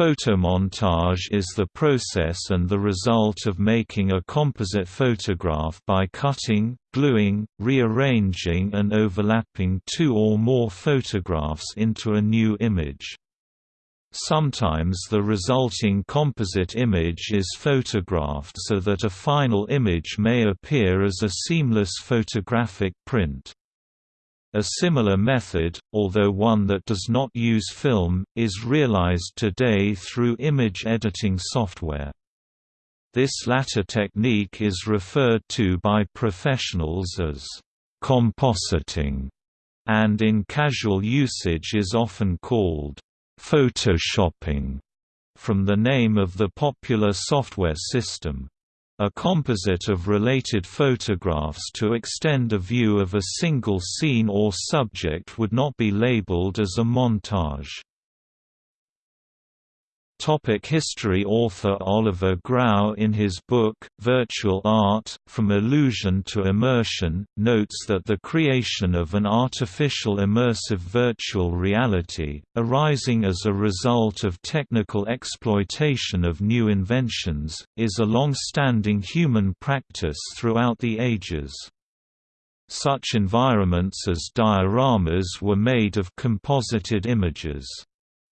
Photomontage is the process and the result of making a composite photograph by cutting, gluing, rearranging and overlapping two or more photographs into a new image. Sometimes the resulting composite image is photographed so that a final image may appear as a seamless photographic print. A similar method, although one that does not use film, is realized today through image editing software. This latter technique is referred to by professionals as compositing, and in casual usage is often called photoshopping, from the name of the popular software system a composite of related photographs to extend a view of a single scene or subject would not be labeled as a montage. Topic history Author Oliver Grau in his book, Virtual Art, From Illusion to Immersion, notes that the creation of an artificial immersive virtual reality, arising as a result of technical exploitation of new inventions, is a long-standing human practice throughout the ages. Such environments as dioramas were made of composited images.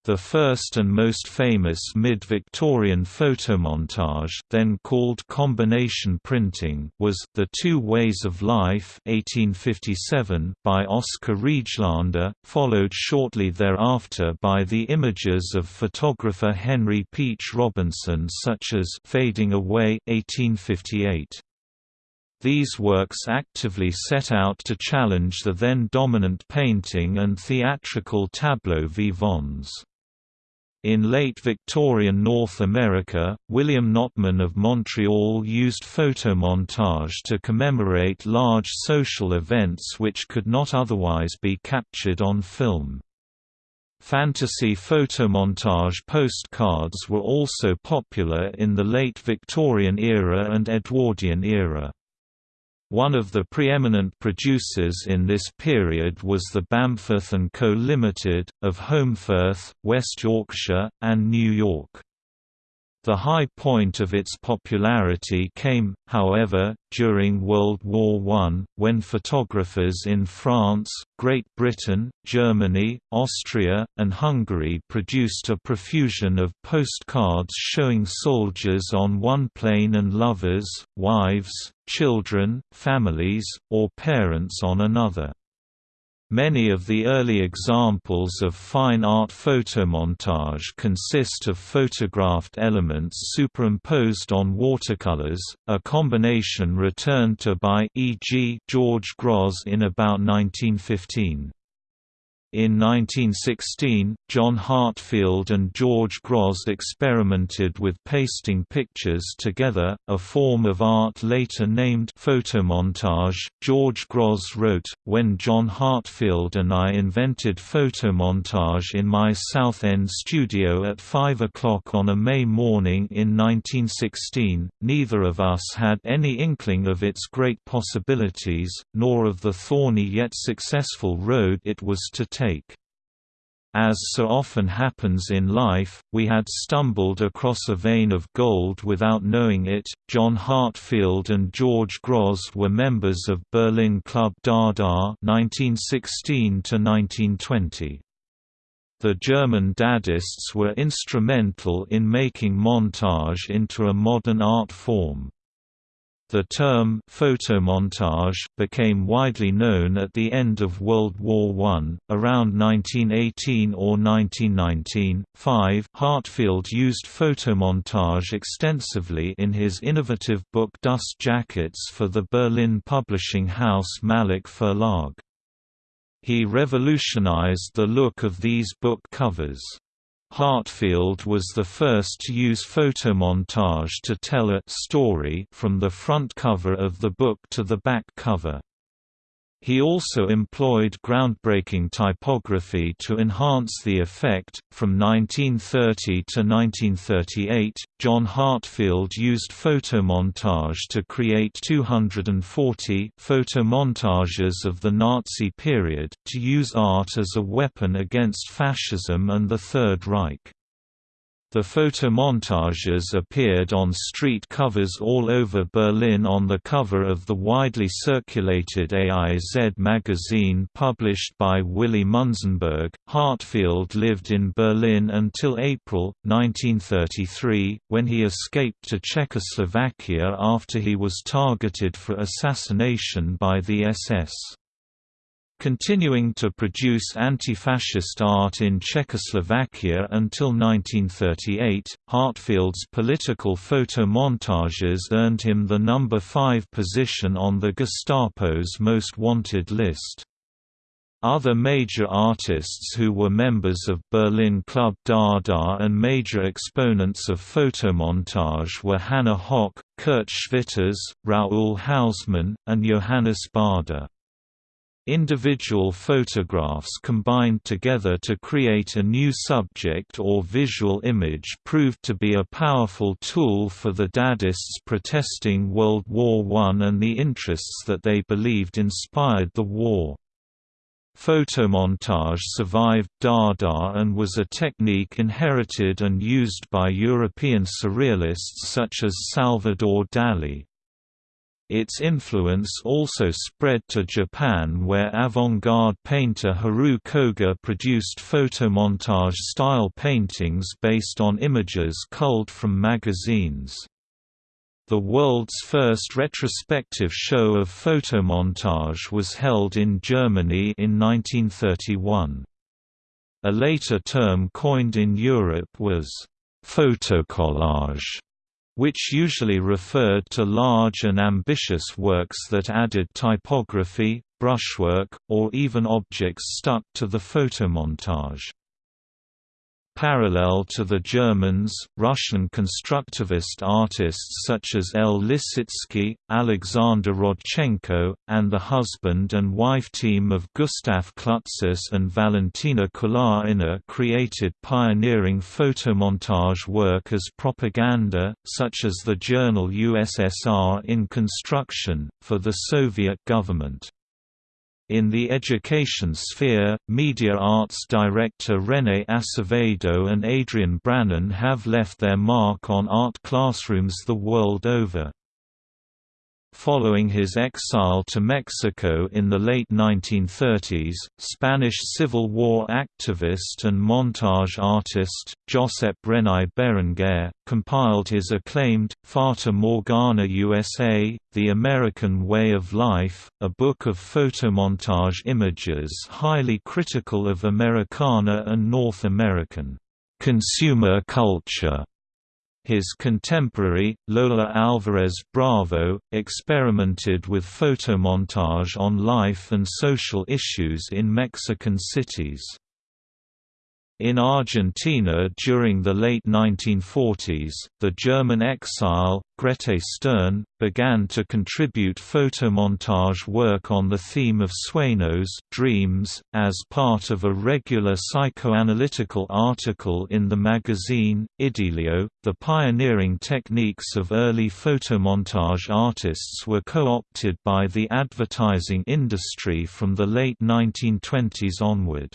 The first and most famous mid-Victorian photomontage then called combination printing was The Two Ways of Life 1857 by Oscar Rejlander, followed shortly thereafter by the images of photographer Henry Peach Robinson such as Fading Away 1858. These works actively set out to challenge the then dominant painting and theatrical tableau vivants. In late Victorian North America, William Notman of Montreal used photomontage to commemorate large social events which could not otherwise be captured on film. Fantasy photomontage postcards were also popular in the late Victorian era and Edwardian era. One of the preeminent producers in this period was the Bamforth & Co Limited, of Holmfirth, West Yorkshire, and New York. The high point of its popularity came, however, during World War I, when photographers in France, Great Britain, Germany, Austria, and Hungary produced a profusion of postcards showing soldiers on one plane and lovers, wives, children, families, or parents on another. Many of the early examples of fine art photomontage consist of photographed elements superimposed on watercolors, a combination returned to by e.g. George Grosz in about 1915. In 1916, John Heartfield and George Grosz experimented with pasting pictures together, a form of art later named photomontage. George Grosz wrote, When John Heartfield and I invented photomontage in my South End studio at 5 o'clock on a May morning in 1916, neither of us had any inkling of its great possibilities, nor of the thorny yet successful road it was to take. As so often happens in life, we had stumbled across a vein of gold without knowing it. John Heartfield and George Grosz were members of Berlin Club Dada (1916–1920). The German Dadists were instrumental in making montage into a modern art form. The term photomontage became widely known at the end of World War I. Around 1918 or 1919, 5 Heartfield used photomontage extensively in his innovative book Dust Jackets for the Berlin publishing house Malik Verlag. He revolutionized the look of these book covers. Heartfield was the first to use photomontage to tell a story from the front cover of the book to the back cover. He also employed groundbreaking typography to enhance the effect. From 1930 to 1938, John Heartfield used photomontage to create 240 photomontages of the Nazi period, to use art as a weapon against fascism and the Third Reich. The photomontages appeared on street covers all over Berlin on the cover of the widely circulated AIZ magazine published by Willy Munzenberg. Heartfield lived in Berlin until April 1933, when he escaped to Czechoslovakia after he was targeted for assassination by the SS. Continuing to produce anti-fascist art in Czechoslovakia until 1938, Heartfield's political photomontages earned him the number 5 position on the Gestapo's most wanted list. Other major artists who were members of Berlin Club Dada and major exponents of photomontage were Hannah Höch, Kurt Schwitters, Raoul Hausmann, and Johannes Baader. Individual photographs combined together to create a new subject or visual image proved to be a powerful tool for the Dadists protesting World War I and the interests that they believed inspired the war. Photomontage survived Dada and was a technique inherited and used by European surrealists such as Salvador Dali. Its influence also spread to Japan where avant-garde painter Haru Koga produced photomontage-style paintings based on images culled from magazines. The world's first retrospective show of photomontage was held in Germany in 1931. A later term coined in Europe was «photocollage», which usually referred to large and ambitious works that added typography, brushwork, or even objects stuck to the photomontage. Parallel to the Germans, Russian constructivist artists such as L. Lissitzky, Alexander Rodchenko, and the husband and wife team of Gustav Klutsis and Valentina Kulagina created pioneering photomontage work as propaganda, such as the journal USSR in Construction, for the Soviet government. In the education sphere, media arts director René Acevedo and Adrian Brannan have left their mark on art classrooms the world over. Following his exile to Mexico in the late 1930s, Spanish Civil War activist and montage artist, Josep Renau Berenguer, compiled his acclaimed, Fata Morgana USA, The American Way of Life, a book of photomontage images highly critical of Americana and North American consumer culture. His contemporary, Lola Alvarez Bravo, experimented with photomontage on life and social issues in Mexican cities. In Argentina during the late 1940s, the German exile, Grete Stern, began to contribute photomontage work on the theme of sueños dreams, as part of a regular psychoanalytical article in the magazine, Idilio. The pioneering techniques of early photomontage artists were co-opted by the advertising industry from the late 1920s onward.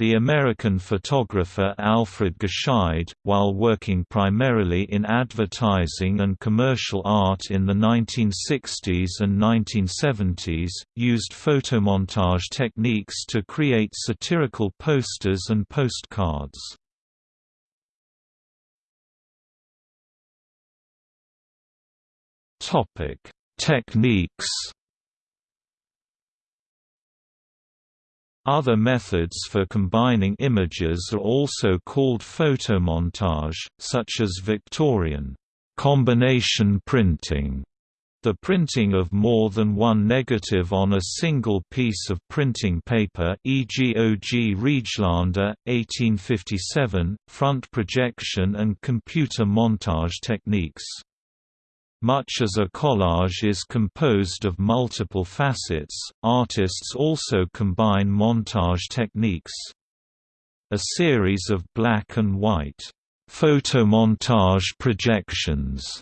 The American photographer Alfred Gescheidt, while working primarily in advertising and commercial art in the 1960s and 1970s, used photomontage techniques to create satirical posters and postcards. Techniques Other methods for combining images are also called photomontage, such as Victorian combination printing, the printing of more than one negative on a single piece of printing paper e.g. O.G. Rejlander, 1857, front projection and computer montage techniques. Much as a collage is composed of multiple facets, artists also combine montage techniques. A series of black and white photomontage projections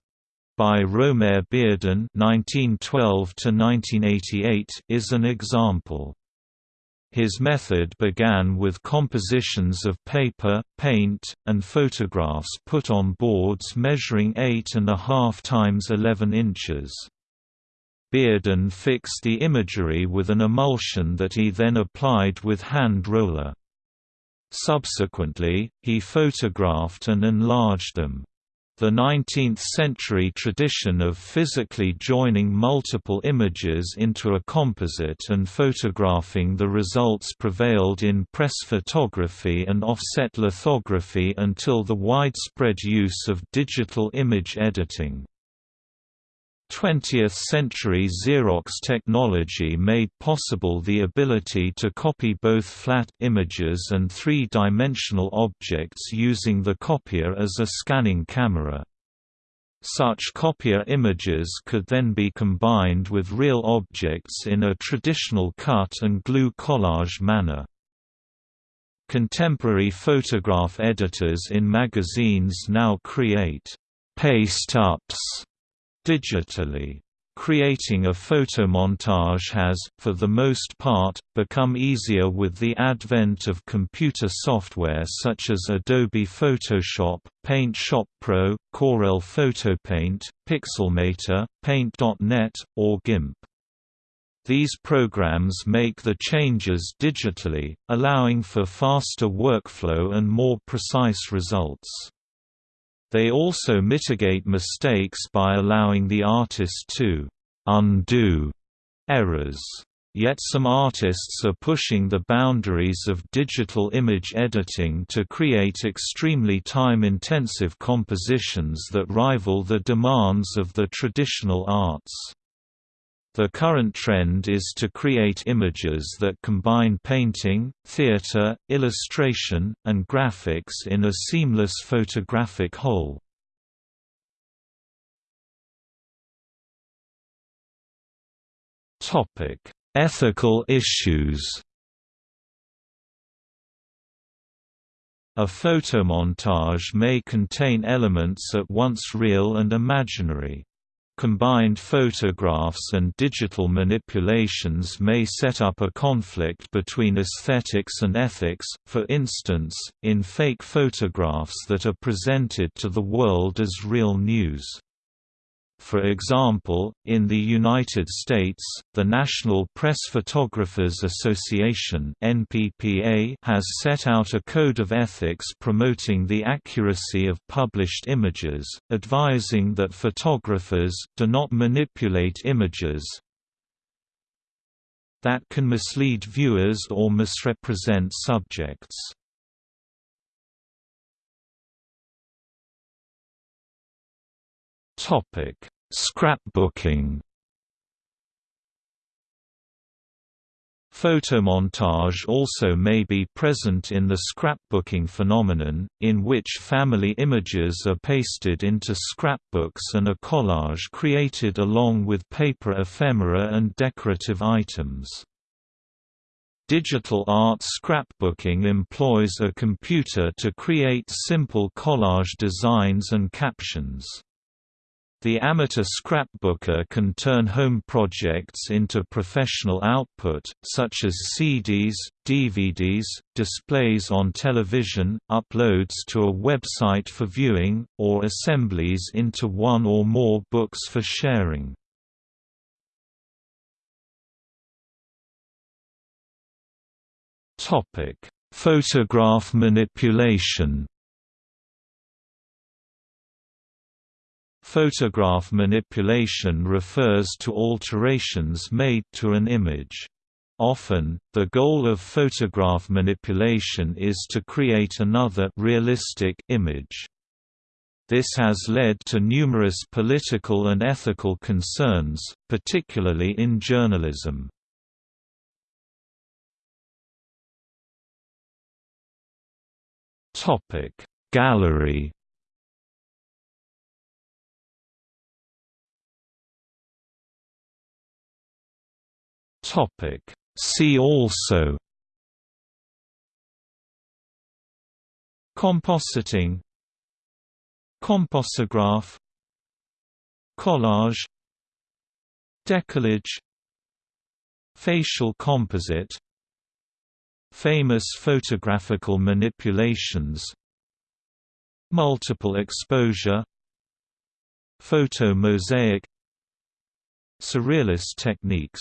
by Romare Bearden (1912–1988) is an example. His method began with compositions of paper, paint, and photographs put on boards measuring 8.5 times 11 inches. Bearden fixed the imagery with an emulsion that he then applied with hand roller. Subsequently, he photographed and enlarged them. The 19th-century tradition of physically joining multiple images into a composite and photographing the results prevailed in press photography and offset lithography until the widespread use of digital image editing. 20th-century Xerox technology made possible the ability to copy both flat images and three-dimensional objects using the copier as a scanning camera. Such copier images could then be combined with real objects in a traditional cut-and-glue collage manner. Contemporary photograph editors in magazines now create paste-ups digitally. Creating a photomontage has, for the most part, become easier with the advent of computer software such as Adobe Photoshop, Paint Shop Pro, Corel PhotoPaint, Pixelmator, Paint.net, or GIMP. These programs make the changes digitally, allowing for faster workflow and more precise results. They also mitigate mistakes by allowing the artist to undo errors. Yet some artists are pushing the boundaries of digital image editing to create extremely time-intensive compositions that rival the demands of the traditional arts. The current trend is to create images that combine painting, theater, illustration, and graphics in a seamless photographic whole. Topic: Ethical issues A photomontage may contain elements at once real and imaginary. Combined photographs and digital manipulations may set up a conflict between aesthetics and ethics, for instance, in fake photographs that are presented to the world as real news. For example, in the United States, the National Press Photographers Association (NPPA) has set out a code of ethics promoting the accuracy of published images, advising that photographers do not manipulate images that can mislead viewers or misrepresent subjects. Topic: Scrapbooking. Photomontage also may be present in the scrapbooking phenomenon, in which family images are pasted into scrapbooks and a collage created along with paper ephemera and decorative items. Digital art scrapbooking employs a computer to create simple collage designs and captions. The amateur scrapbooker can turn home projects into professional output, such as CDs, DVDs, displays on television, uploads to a website for viewing, or assemblies into one or more books for sharing. Photograph manipulation Photograph manipulation refers to alterations made to an image. Often, the goal of photograph manipulation is to create another realistic image. This has led to numerous political and ethical concerns, particularly in journalism. Gallery Topic. See also Compositing Composograph Collage Decollage Facial composite Famous photographical manipulations Multiple exposure Photo mosaic Surrealist techniques